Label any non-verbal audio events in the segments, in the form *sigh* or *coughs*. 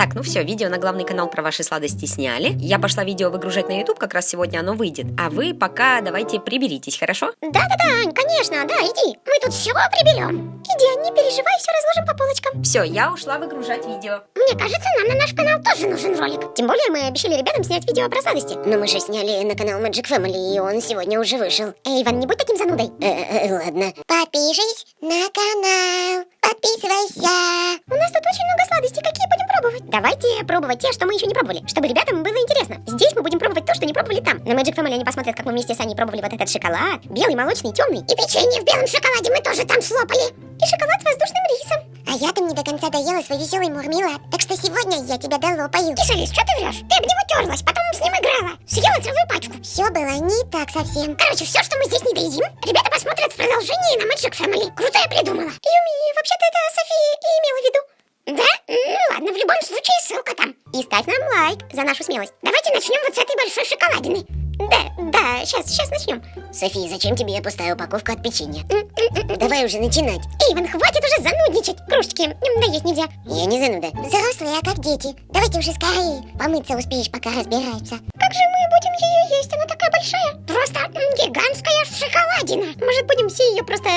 Так, ну все, видео на главный канал про ваши сладости сняли. Я пошла видео выгружать на YouTube, как раз сегодня оно выйдет. А вы пока давайте приберитесь, хорошо? Да-да-да, Ань, конечно, да, иди. Мы тут все приберем. Иди, не переживай, все разложим по полочкам. Все, я ушла выгружать видео. Мне кажется, нам на наш канал тоже нужен ролик. Тем более мы обещали ребятам снять видео про сладости. Но мы же сняли на канал Magic Family, и он сегодня уже вышел. Эй, Иван, не будь таким занудой. Э, э, ладно. Подпишись на канал. Пробовать те, что мы еще не пробовали, чтобы ребятам было интересно. Здесь мы будем пробовать то, что не пробовали там. На Magic Family они посмотрят, как мы вместе с Аней пробовали вот этот шоколад. Белый, молочный, темный. И печенье в белом шоколаде мы тоже там слопали. И шоколад с воздушным рисом. А я там не до конца доела свой веселый мурмелад. Так что сегодня я тебя долопаю. Тише, Лиз, что ты врешь? Ты об него терлась, потом с ним играла. Съела целую пачку. Все было не так совсем. Короче, все, что мы здесь не доедим, ребята посмотрят в продолжении на Magic Family. Круто я придумала вообще-то это София и имела в виду. Да? Ну ладно, в любом случае ссылка там. И ставь нам нашу смелость. Давайте начнем вот с этой большой шоколадины. Да, да, сейчас, сейчас начнем. София, зачем тебе пустая упаковка от печенья? Давай уже начинать. Иван, хватит уже занудничать. Кружечки м, доесть нельзя. Я не зануда. Взрослые, а как дети. Давайте уже скорее. Помыться успеешь, пока разбираются. Как же мы будем ее есть? Она такая большая. Просто гигантская шоколадина. Может, будем все ее просто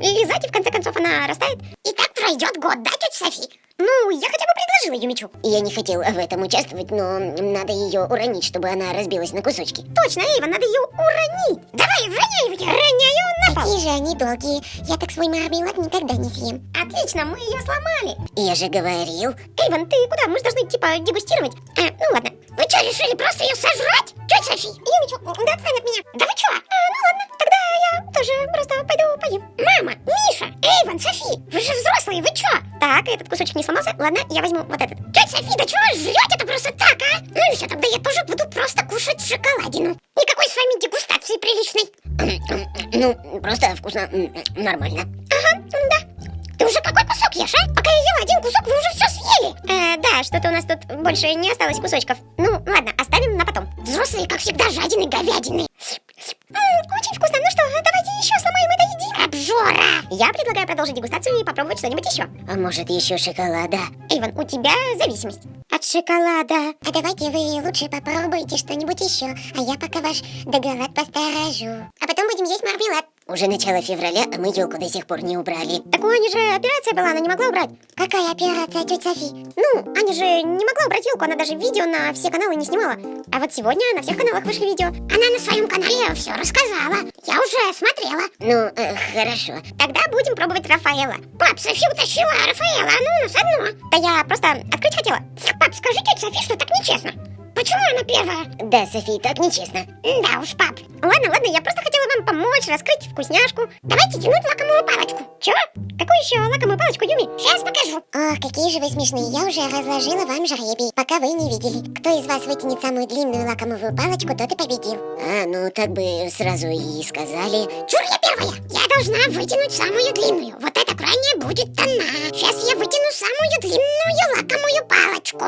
лизать, и в конце концов она растает? И так пройдет год, да, тетя Софи? Ну, я хотя бы предложила Юмичу. Я не хотел в этом участвовать, но надо ее уронить, чтобы она разбилась на кусочки. Точно, Эйва, надо ее уронить. Давай, роняй, роняю на пол. Какие же они долгие. Я так свой мармелад никогда не съем. Отлично, мы ее сломали. Я же говорил. Эйван, ты куда? Мы же должны, типа, дегустировать. А, ну ладно. Вы что, решили просто ее сожрать? Тетя Софи? Юмичу, да отстань от меня. Да вы что? А, ну ладно, тогда я тоже просто пойду поем. Мама, Миша, Эйван, Софи, вы же взрослые, вы что? Так, этот кусочек не сломался. Ладно, я возьму вот этот. Тетя Софи, да чего жрете это просто так, а? Ну и все, тогда я тоже буду просто кушать шоколадину. Никакой с вами дегустации приличной. *coughs* Ну, просто вкусно, м, нормально. Ага, да. Ты уже какой кусок ешь, а? Пока я ела один кусок, вы уже все съели. Э, да, что-то у нас тут больше не осталось кусочков. Ну, ладно, оставим на потом. Взрослые, как всегда, жадины говядины. М, очень вкусно. Ну что, давайте еще сломаем это едим. Обжора! Я предлагаю продолжить дегустацию и попробовать что-нибудь еще. А может еще шоколада? Эйвен, у тебя зависимость. От шоколада. А давайте вы лучше попробуйте что-нибудь еще, а я пока ваш доголад посторожу. А потом будем есть мармелад. Уже начало февраля, а мы елку до сих пор не убрали. Так у Ани же операция была, она не могла убрать. Какая операция, тетя Софи? Ну, Аня же не могла убрать елку, она даже видео на все каналы не снимала. А вот сегодня на всех каналах вышли видео. Она на своем канале все рассказала. Я уже смотрела. Ну, э, хорошо. Тогда будем пробовать Рафаэла. Пап, Софи утащила Рафаэла, а ну у нас одно. Да я просто открыть хотела. Пап, скажи тете Софи, что так нечестно. Почему она первая? Да, Софи, так нечестно. Да уж, пап. Ладно, ладно, я просто хотела вам помочь раскрыть вкусняшку. Давайте тянуть лакомую палочку. Чего? Какую еще лакомую палочку, Юми? Сейчас покажу. Ох, какие же вы смешные. Я уже разложила вам жребий, пока вы не видели. Кто из вас вытянет самую длинную лакомую палочку, тот и победил. А, ну так бы сразу и сказали. Чур, я первая. Я должна вытянуть самую длинную. Вот эта крайняя будет она. Сейчас я вытяну самую длинную лакомую палочку.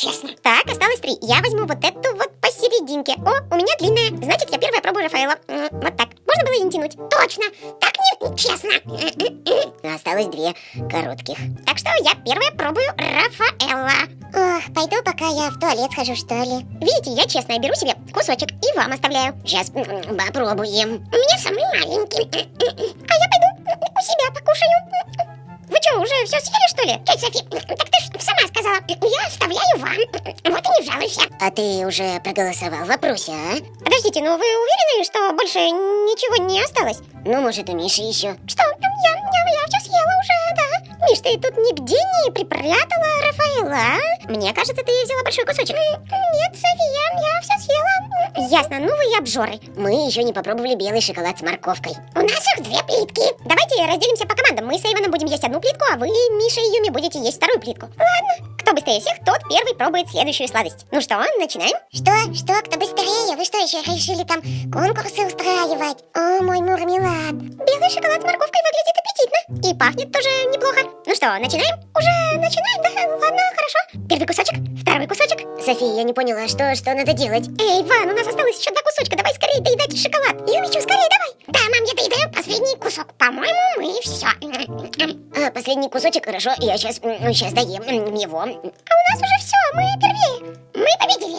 Короткая, так осталось три. Я возьму вот эту вот посерединке. О, у меня длинная. Значит, я первая пробую Рафаэла. Вот так. Можно было и не тянуть. Точно. Так нечестно. Осталось две коротких. Так что я первая пробую Рафаэла. Ох, пойду пока я в туалет схожу, что ли. Видите, я честная, беру себе кусочек и вам оставляю. Сейчас попробуем. У меня самый маленький. А я пойду у себя покушаю. Вы что, уже все съели, что ли? Тетя Софи, так ты ж сама сказала. Я оставляю вам. Вот и не жалуйся. А ты уже проголосовал в вопросе, а? Подождите, ну вы уверены, что больше ничего не осталось? Ну, может, у Миши еще. Что? Я, Миш, ты тут нигде не припрятала Рафаэла, а? Мне кажется, ты взяла большой кусочек. Нет, София, я все съела. Ясно, ну вы и обжоры. Мы еще не попробовали белый шоколад с морковкой. У нас их две плитки. Давайте разделимся по командам. Мы с Эйвоном будем есть одну плитку, а вы, Миша и Юми, будете есть вторую плитку. Ладно. Кто быстрее всех, тот первый пробует следующую сладость. Ну что, начинаем? Что? Что? Кто быстрее? Вы что, еще решили там конкурсы устраивать? О, мой мурмелад. Белый шоколад с морковкой выглядит аппетитно. И пахнет тоже неплохо. Ну что, начинаем? Уже начинаем, да? Ладно, хорошо. Первый кусочек, второй кусочек. София, я не поняла, что, что надо делать? Эй, Ван, у нас осталось еще два кусочка. Давай скорее доедать шоколад. Юмичу, скорее давай. Да, мам, я доедаю последний кусок. По-моему, мы все. А, последний кусочек, хорошо, я сейчас, сейчас доем его. А у нас уже все, мы первее. Мы победили.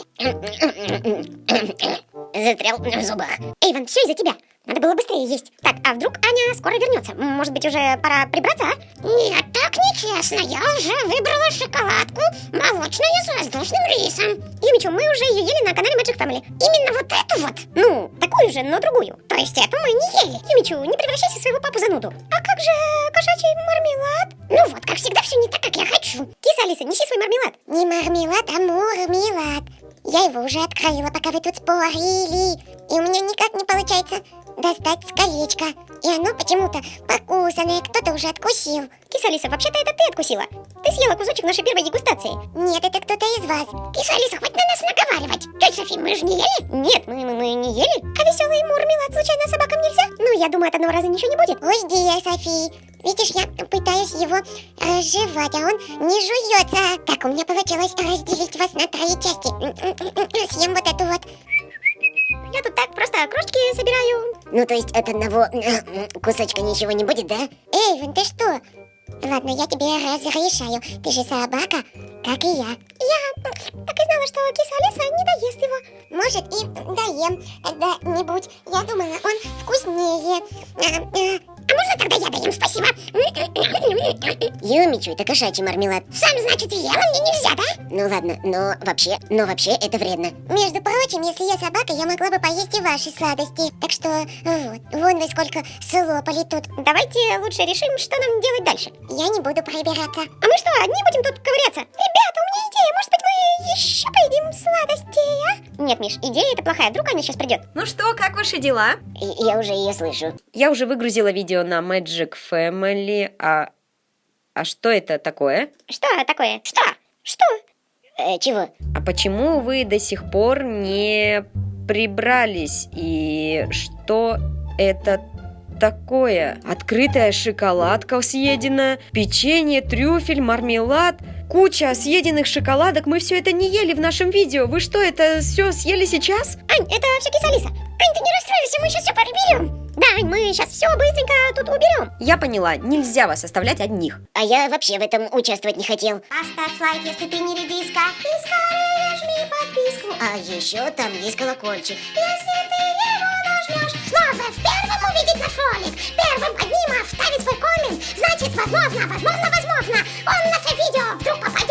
Застрял в зубах. Эйвен, все из-за тебя. Надо было быстрее есть. Так, а вдруг Аня скоро вернется? Может быть, уже пора прибраться, а? Нет, так нечестно. Я уже выбрала шоколадку молочную с воздушным рисом. Юмичу, мы уже ее ели на канале Magic Family. Именно вот эту вот? Ну, такую же, но другую. То есть эту мы не ели. Юмичу, не превращайся в своего папу зануду. А как же кошачий мармелад? Ну вот, как всегда, все не так, как я хочу. Киса Алиса, неси свой мармелад. Не мармелад, а мурмелад. Я его уже открыла, пока вы тут спорили. И у меня не получается достать с колечка. И оно почему-то покусанное, кто-то уже откусил. Киса Алиса, вообще-то это ты откусила. Ты съела кусочек нашей первой дегустации. Нет, это кто-то из вас. Киса Алиса, хватит на нас наговаривать. Тетя Софи, мы же не ели? Нет, мы, мы, мы не ели. А веселый мурмелад случайно собакам нельзя? Ну, я думаю, от одного раза ничего не будет. Ой, Дия, Софи. Видишь, я пытаюсь его разжевать, а он не жуется. Так, у меня получилось разделить вас на три части. Съем вот эту вот. Просто крошечки собираю. Ну, то есть от одного кусочка ничего не будет, да? Эйвен, ты что? Ладно, я тебе разрешаю. Ты же собака, как и я. Я знала, что киса Алиса не доест его. Может, и доем когда-нибудь. Я думала, он вкуснее. А, а, А можно тогда я доем, спасибо? Юмичу, это кошачий мармелад. Сам, значит, ела, мне нельзя, да? Ну ладно, но вообще, но вообще это вредно. Между прочим, если я собака, я могла бы поесть и ваши сладости. Так что вот, вон вы сколько слопали тут. Давайте лучше решим, что нам делать дальше. Я не буду прибираться. А мы что, одни будем тут ковыряться? Ребята, у меня идея, может быть, мы еще поедим сладостей, а? Нет, Миш, идея это плохая, вдруг она сейчас придет. Ну что, как ваши дела? И- Я уже ее слышу. Я уже выгрузила видео на Magic Family, а... А что это такое? Что такое? Что? Что? Э, чего? А почему вы до сих пор не прибрались? И что это такое? Открытая шоколадка съедена, печенье, трюфель, мармелад, куча съеденных шоколадок. Мы все это не ели в нашем видео. Вы что, это все съели сейчас? Ань, это все киса. Ань, ты не расстраивайся, мы сейчас все приберем. Да, Ань, мы сейчас все быстренько тут уберем. Я поняла, нельзя вас оставлять одних. А я вообще в этом участвовать не хотел. Поставь лайк, если ты не редиска. И скорее жми подписку. А еще там есть колокольчик. Если ты наш ролик. Первым одним оставить свой коммент. Значит, возможно, возможно, возможно, он в наше видео вдруг попадет.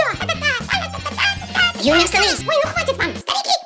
Юля, остановись! Ой, ну хватит вам, старики!